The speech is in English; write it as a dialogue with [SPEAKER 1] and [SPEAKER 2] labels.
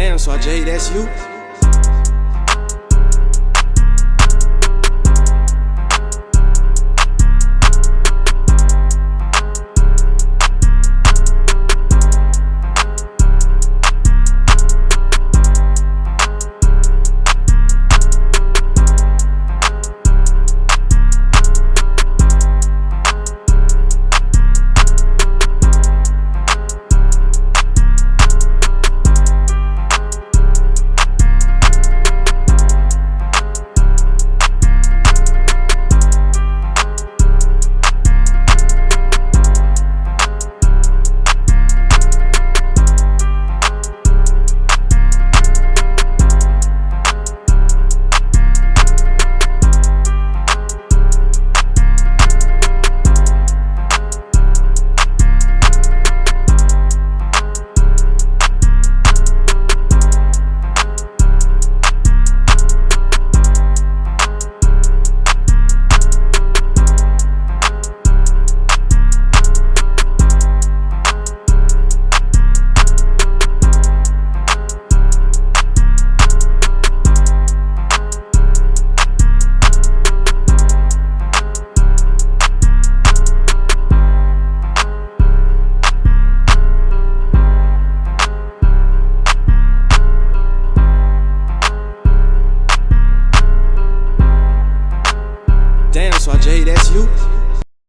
[SPEAKER 1] damn, so I J, that's you. So Jay, that's you.